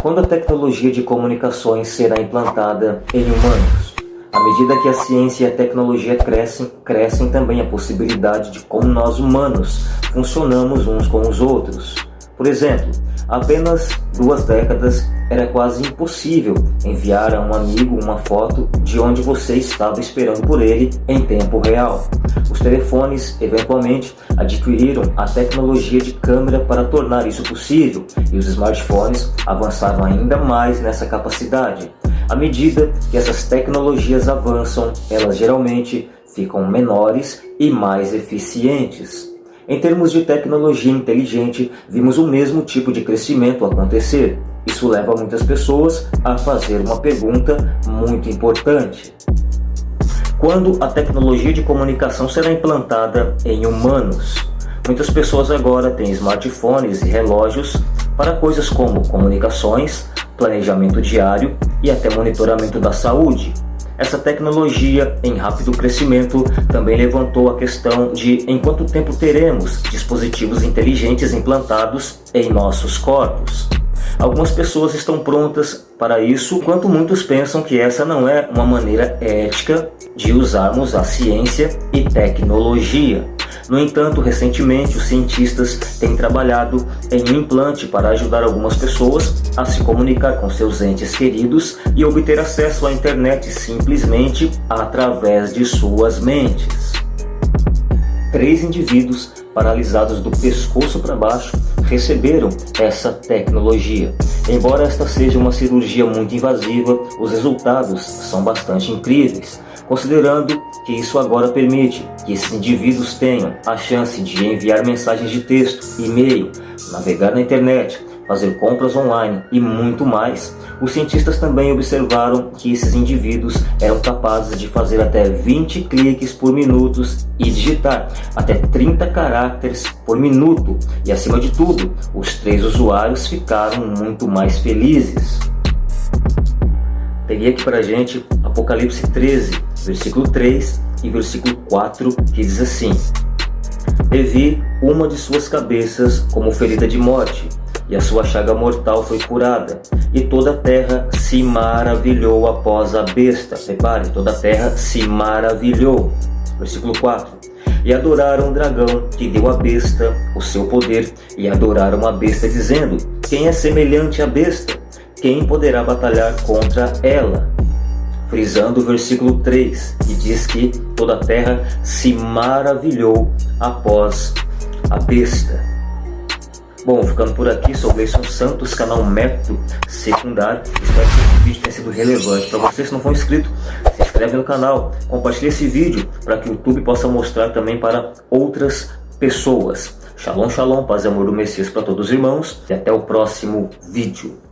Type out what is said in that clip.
Quando a tecnologia de comunicações será implantada em humanos? À medida que a ciência e a tecnologia crescem, crescem também a possibilidade de como nós humanos funcionamos uns com os outros. Por exemplo, apenas duas décadas era quase impossível enviar a um amigo uma foto de onde você estava esperando por ele em tempo real. Os telefones, eventualmente, adquiriram a tecnologia de câmera para tornar isso possível e os smartphones avançaram ainda mais nessa capacidade. À medida que essas tecnologias avançam, elas geralmente ficam menores e mais eficientes. Em termos de tecnologia inteligente, vimos o mesmo tipo de crescimento acontecer. Isso leva muitas pessoas a fazer uma pergunta muito importante. Quando a tecnologia de comunicação será implantada em humanos? Muitas pessoas agora têm smartphones e relógios para coisas como comunicações, planejamento diário e até monitoramento da saúde. Essa tecnologia em rápido crescimento também levantou a questão de em quanto tempo teremos dispositivos inteligentes implantados em nossos corpos. Algumas pessoas estão prontas para isso, enquanto muitos pensam que essa não é uma maneira ética de usarmos a ciência e tecnologia. No entanto, recentemente os cientistas têm trabalhado em um implante para ajudar algumas pessoas a se comunicar com seus entes queridos e obter acesso à internet simplesmente através de suas mentes. Três indivíduos paralisados do pescoço para baixo receberam essa tecnologia. Embora esta seja uma cirurgia muito invasiva, os resultados são bastante incríveis considerando que isso agora permite que esses indivíduos tenham a chance de enviar mensagens de texto, e-mail, navegar na internet, fazer compras online e muito mais, os cientistas também observaram que esses indivíduos eram capazes de fazer até 20 cliques por minuto e digitar até 30 caracteres por minuto. E acima de tudo, os três usuários ficaram muito mais felizes. Peguei aqui para a gente Apocalipse 13, versículo 3 e versículo 4, que diz assim: E vi uma de suas cabeças como ferida de morte, e a sua chaga mortal foi curada, e toda a terra se maravilhou após a besta. Repare, toda a terra se maravilhou. Versículo 4. E adoraram o dragão que deu à besta o seu poder, e adoraram a besta, dizendo: Quem é semelhante à besta? quem poderá batalhar contra ela? Frisando o versículo 3, que diz que toda a terra se maravilhou após a besta. Bom, ficando por aqui, sou Gleison Santos, canal Método Secundário. Espero que esse vídeo tenha sido relevante para você. Se não for inscrito, se inscreve no canal, compartilhe esse vídeo para que o YouTube possa mostrar também para outras pessoas. Shalom, shalom, paz e amor do Messias para todos os irmãos e até o próximo vídeo.